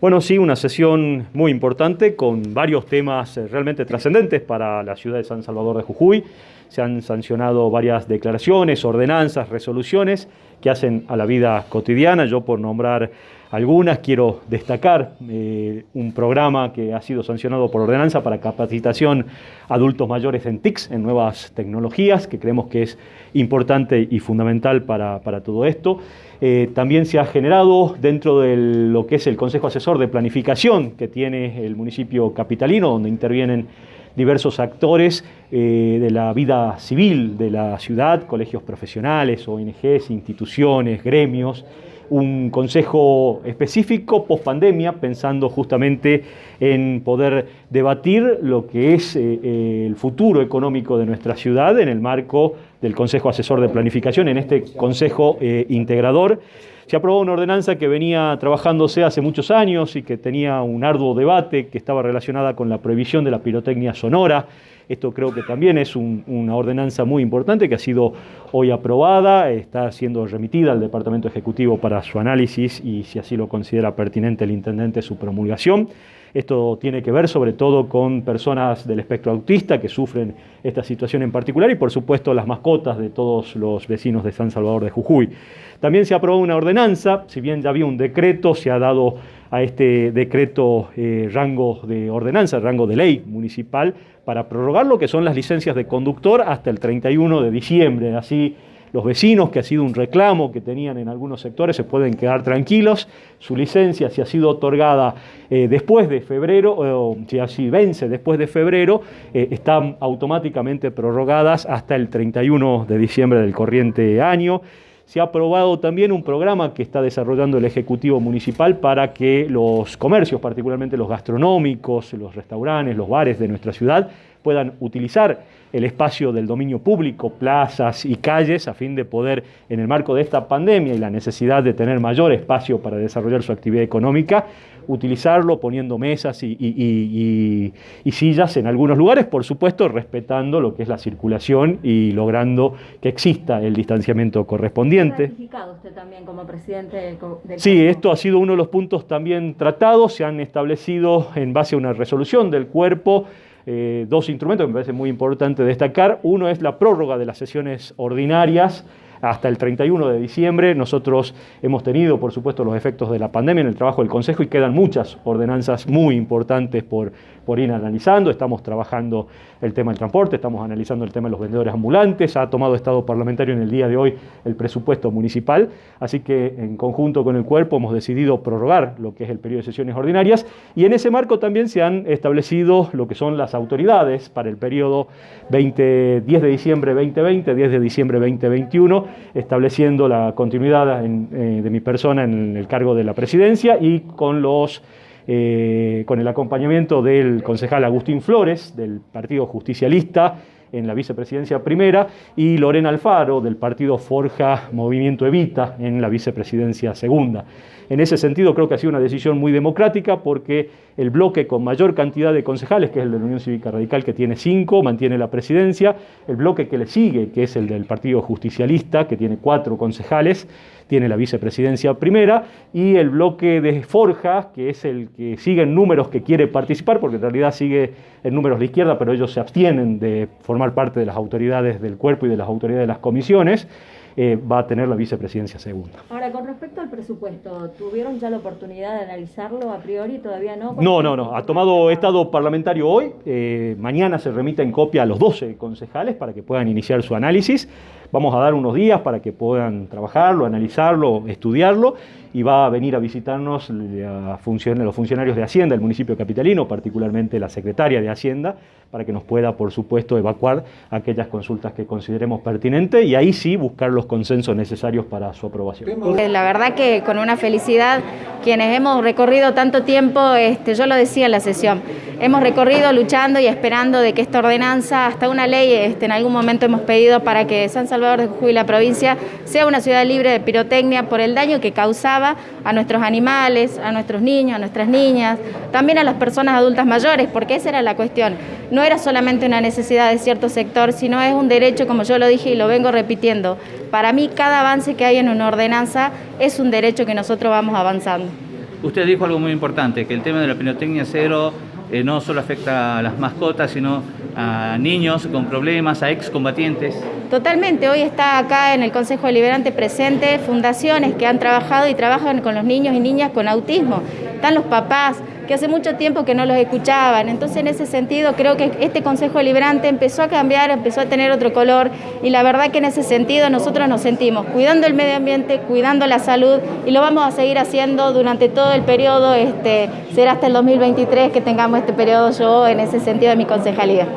Bueno, sí, una sesión muy importante con varios temas eh, realmente trascendentes para la ciudad de San Salvador de Jujuy. Se han sancionado varias declaraciones, ordenanzas, resoluciones que hacen a la vida cotidiana. Yo por nombrar algunas quiero destacar eh, un programa que ha sido sancionado por ordenanza para capacitación adultos mayores en TICS, en nuevas tecnologías, que creemos que es importante y fundamental para, para todo esto. Eh, también se ha generado dentro de lo que es el Consejo Asesor de Planificación que tiene el municipio capitalino, donde intervienen diversos actores eh, de la vida civil de la ciudad, colegios profesionales, ONGs, instituciones, gremios, un consejo específico post pandemia, pensando justamente en poder debatir lo que es eh, eh, el futuro económico de nuestra ciudad en el marco del Consejo Asesor de Planificación, en este Consejo Integrador. Se aprobó una ordenanza que venía trabajándose hace muchos años y que tenía un arduo debate que estaba relacionada con la prohibición de la pirotecnia sonora. Esto creo que también es una ordenanza muy importante que ha sido hoy aprobada, está siendo remitida al Departamento Ejecutivo para su análisis y si así lo considera pertinente el intendente su promulgación. Esto tiene que ver sobre todo con personas del espectro autista que sufren esta situación en particular y por supuesto las mascotas de todos los vecinos de San Salvador de Jujuy. También se aprobó una ordenanza, si bien ya había un decreto, se ha dado a este decreto eh, rango de ordenanza, rango de ley municipal, para prorrogar lo que son las licencias de conductor hasta el 31 de diciembre. Así los vecinos, que ha sido un reclamo que tenían en algunos sectores, se pueden quedar tranquilos. Su licencia, si ha sido otorgada eh, después de febrero, o si así vence después de febrero, eh, están automáticamente prorrogadas hasta el 31 de diciembre del corriente año. Se ha aprobado también un programa que está desarrollando el Ejecutivo Municipal para que los comercios, particularmente los gastronómicos, los restaurantes, los bares de nuestra ciudad, puedan utilizar el espacio del dominio público, plazas y calles, a fin de poder, en el marco de esta pandemia y la necesidad de tener mayor espacio para desarrollar su actividad económica, utilizarlo poniendo mesas y, sillas en algunos lugares, por supuesto respetando lo que es la circulación y logrando que exista el distanciamiento correspondiente. ¿Ha usted también como presidente del, del Sí, esto ha sido uno de los puntos también tratados, se han establecido en base a una resolución del cuerpo eh, dos instrumentos que me parece muy importante destacar. Uno es la prórroga de las sesiones ordinarias hasta el 31 de diciembre. Nosotros hemos tenido, por supuesto, los efectos de la pandemia en el trabajo del Consejo y quedan muchas ordenanzas muy importantes por, por ir analizando. Estamos trabajando el tema del transporte, estamos analizando el tema de los vendedores ambulantes. Ha tomado Estado parlamentario en el día de hoy el presupuesto municipal. Así que en conjunto con el cuerpo hemos decidido prorrogar lo que es el periodo de sesiones ordinarias y en ese marco también se han establecido lo que son las autoridades para el periodo 20, 10 de diciembre 2020, 10 de diciembre 2021 estableciendo la continuidad eh, de mi persona en el cargo de la presidencia y con, los, eh, con el acompañamiento del concejal Agustín Flores, del Partido Justicialista, en la vicepresidencia primera, y Lorena Alfaro, del partido Forja Movimiento Evita, en la vicepresidencia segunda. En ese sentido creo que ha sido una decisión muy democrática porque el bloque con mayor cantidad de concejales, que es el de la Unión Cívica Radical, que tiene cinco, mantiene la presidencia, el bloque que le sigue, que es el del Partido Justicialista, que tiene cuatro concejales, tiene la vicepresidencia primera, y el bloque de Forja, que es el que sigue en números que quiere participar, porque en realidad sigue en números de izquierda, pero ellos se abstienen de formar parte de las autoridades del cuerpo y de las autoridades de las comisiones, eh, va a tener la vicepresidencia segunda. Ahora, con respecto al presupuesto, ¿tuvieron ya la oportunidad de analizarlo a priori? ¿Todavía no? No, no, no. Ha tomado estado parlamentario hoy. Eh, mañana se remite en copia a los 12 concejales para que puedan iniciar su análisis. Vamos a dar unos días para que puedan trabajarlo, analizarlo, estudiarlo y va a venir a visitarnos los funcionarios de Hacienda, el municipio capitalino, particularmente la secretaria de Hacienda, para que nos pueda, por supuesto, evacuar aquellas consultas que consideremos pertinentes y ahí sí buscar los consensos necesarios para su aprobación. La verdad que con una felicidad, quienes hemos recorrido tanto tiempo, este, yo lo decía en la sesión, hemos recorrido luchando y esperando de que esta ordenanza, hasta una ley, este, en algún momento hemos pedido para que San Salvador de Jujuy, la provincia, sea una ciudad libre de pirotecnia por el daño que causaba a nuestros animales, a nuestros niños, a nuestras niñas, también a las personas adultas mayores, porque esa era la cuestión. No era solamente una necesidad de cierto sector, sino es un derecho, como yo lo dije y lo vengo repitiendo. Para mí, cada avance que hay en una ordenanza es un derecho que nosotros vamos avanzando. Usted dijo algo muy importante, que el tema de la pirotecnia cero eh, no solo afecta a las mascotas, sino a niños con problemas, a excombatientes. Totalmente, hoy está acá en el Consejo Deliberante presente fundaciones que han trabajado y trabajan con los niños y niñas con autismo. Están los papás, que hace mucho tiempo que no los escuchaban. Entonces, en ese sentido, creo que este Consejo Deliberante empezó a cambiar, empezó a tener otro color y la verdad que en ese sentido nosotros nos sentimos cuidando el medio ambiente, cuidando la salud y lo vamos a seguir haciendo durante todo el periodo, este, será hasta el 2023 que tengamos este periodo yo en ese sentido de mi concejalía.